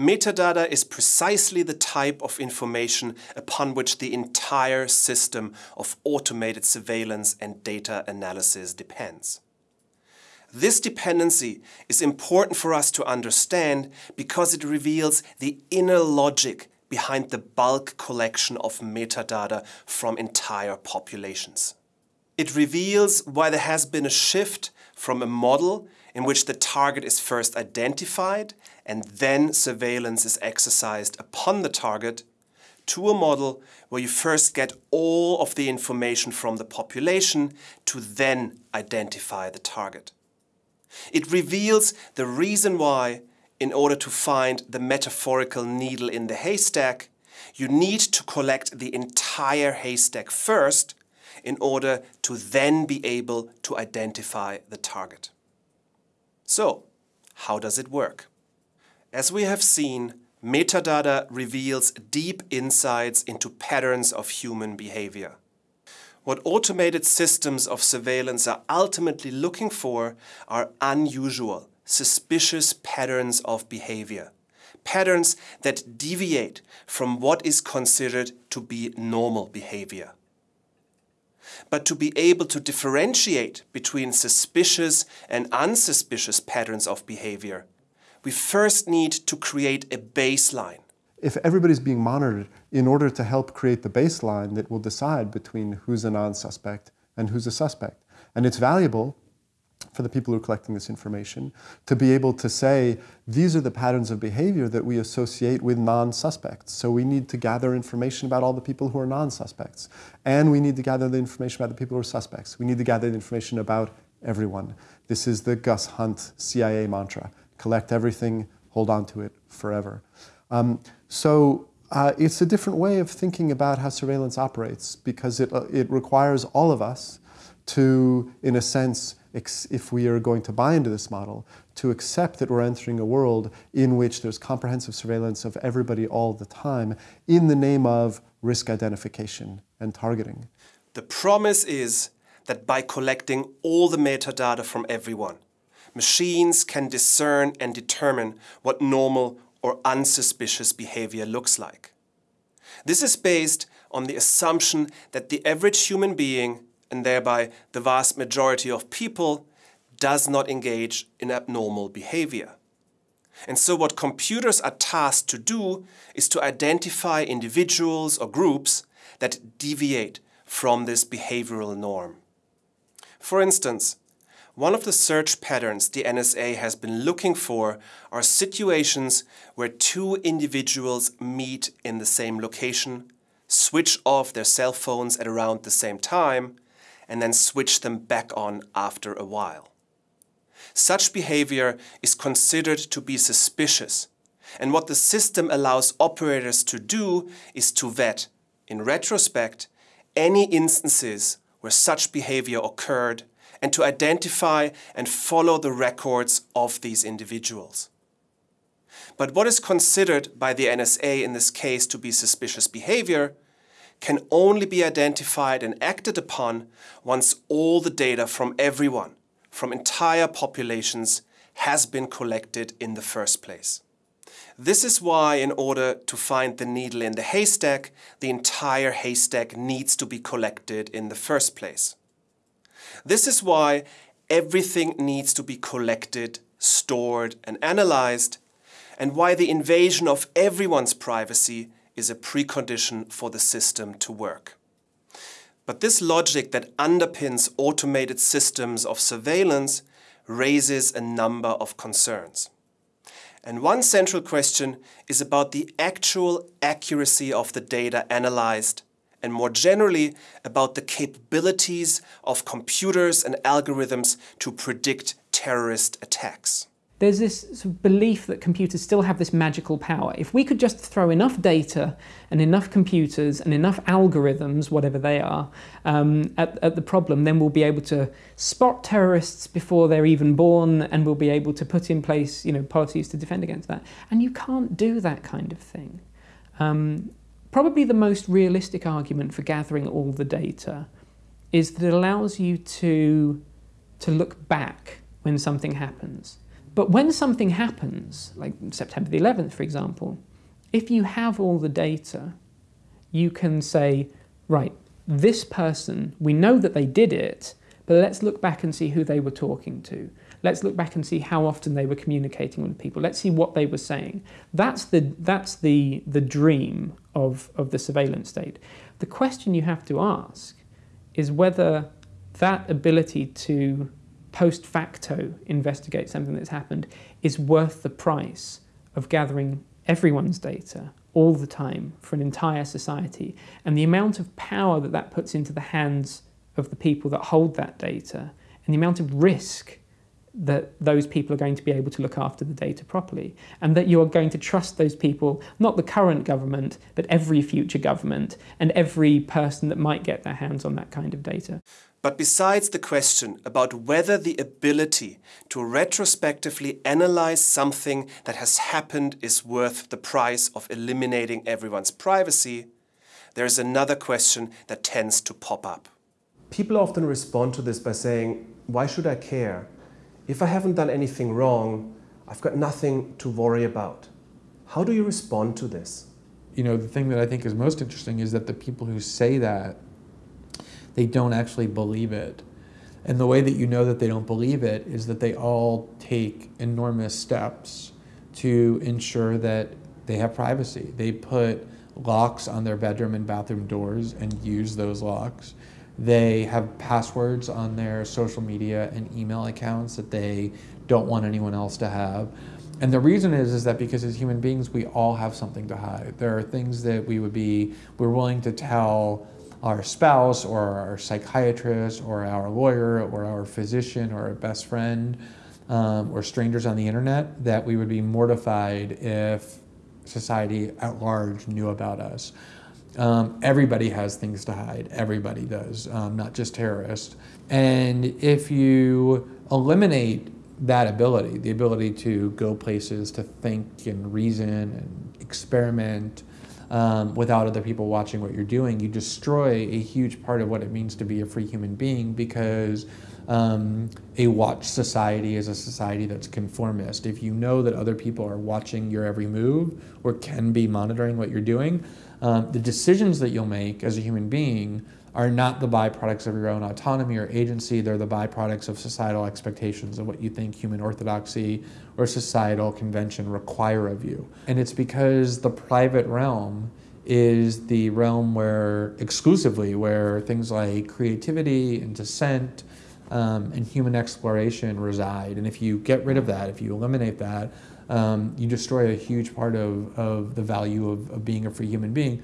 Metadata is precisely the type of information upon which the entire system of automated surveillance and data analysis depends. This dependency is important for us to understand because it reveals the inner logic behind the bulk collection of metadata from entire populations. It reveals why there has been a shift from a model in which the target is first identified and then surveillance is exercised upon the target, to a model where you first get all of the information from the population to then identify the target. It reveals the reason why, in order to find the metaphorical needle in the haystack, you need to collect the entire haystack first in order to then be able to identify the target. So, how does it work? As we have seen, metadata reveals deep insights into patterns of human behavior. What automated systems of surveillance are ultimately looking for are unusual, suspicious patterns of behavior. Patterns that deviate from what is considered to be normal behavior. But to be able to differentiate between suspicious and unsuspicious patterns of behavior, we first need to create a baseline. If everybody's being monitored in order to help create the baseline that will decide between who's a non-suspect and who's a suspect. And it's valuable for the people who are collecting this information to be able to say, these are the patterns of behavior that we associate with non-suspects. So we need to gather information about all the people who are non-suspects. And we need to gather the information about the people who are suspects. We need to gather the information about everyone. This is the Gus Hunt CIA mantra. Collect everything, hold on to it forever. Um, so uh, it's a different way of thinking about how surveillance operates because it, uh, it requires all of us to, in a sense, if we are going to buy into this model, to accept that we're entering a world in which there's comprehensive surveillance of everybody all the time in the name of risk identification and targeting. The promise is that by collecting all the metadata from everyone, machines can discern and determine what normal or unsuspicious behavior looks like. This is based on the assumption that the average human being and thereby the vast majority of people, does not engage in abnormal behavior. And so what computers are tasked to do is to identify individuals or groups that deviate from this behavioral norm. For instance, one of the search patterns the NSA has been looking for are situations where two individuals meet in the same location, switch off their cell phones at around the same time, and then switch them back on after a while. Such behavior is considered to be suspicious, and what the system allows operators to do is to vet, in retrospect, any instances where such behavior occurred and to identify and follow the records of these individuals. But what is considered by the NSA in this case to be suspicious behavior can only be identified and acted upon once all the data from everyone, from entire populations, has been collected in the first place. This is why, in order to find the needle in the haystack, the entire haystack needs to be collected in the first place. This is why everything needs to be collected, stored, and analyzed, and why the invasion of everyone's privacy is a precondition for the system to work. But this logic that underpins automated systems of surveillance raises a number of concerns. And one central question is about the actual accuracy of the data analyzed and more generally about the capabilities of computers and algorithms to predict terrorist attacks there's this sort of belief that computers still have this magical power. If we could just throw enough data and enough computers and enough algorithms, whatever they are, um, at, at, the problem, then we'll be able to spot terrorists before they're even born and we'll be able to put in place you know, policies to defend against that. And you can't do that kind of thing. Um, probably the most realistic argument for gathering all the data is that it allows you to, to look back when something happens. But when something happens, like September the 11th, for example, if you have all the data, you can say, right, this person, we know that they did it, but let's look back and see who they were talking to. Let's look back and see how often they were communicating with people. Let's see what they were saying. That's the, that's the, the dream of, of the surveillance state. The question you have to ask is whether that ability to post facto investigate something that's happened is worth the price of gathering everyone's data all the time for an entire society. And the amount of power that that puts into the hands of the people that hold that data and the amount of risk that those people are going to be able to look after the data properly and that you are going to trust those people, not the current government, but every future government and every person that might get their hands on that kind of data. But besides the question about whether the ability to retrospectively analyze something that has happened is worth the price of eliminating everyone's privacy, there is another question that tends to pop up. People often respond to this by saying, Why should I care? If I haven't done anything wrong, I've got nothing to worry about. How do you respond to this? You know, the thing that I think is most interesting is that the people who say that, they don't actually believe it. And the way that you know that they don't believe it is that they all take enormous steps to ensure that they have privacy. They put locks on their bedroom and bathroom doors and use those locks. They have passwords on their social media and email accounts that they don't want anyone else to have. And the reason is is that because as human beings we all have something to hide. There are things that we would be we're willing to tell our spouse or our psychiatrist or our lawyer or our physician or our best friend um, or strangers on the internet that we would be mortified if society at large knew about us. Um, everybody has things to hide. Everybody does, um, not just terrorists. And if you eliminate that ability, the ability to go places, to think and reason and experiment um, without other people watching what you're doing, you destroy a huge part of what it means to be a free human being because um, a watch society is a society that's conformist. If you know that other people are watching your every move or can be monitoring what you're doing, um, the decisions that you'll make as a human being are not the byproducts of your own autonomy or agency. They're the byproducts of societal expectations of what you think human orthodoxy or societal convention require of you. And it's because the private realm is the realm where exclusively where things like creativity and dissent um, and human exploration reside. And if you get rid of that, if you eliminate that, um, you destroy a huge part of, of the value of, of being a free human being.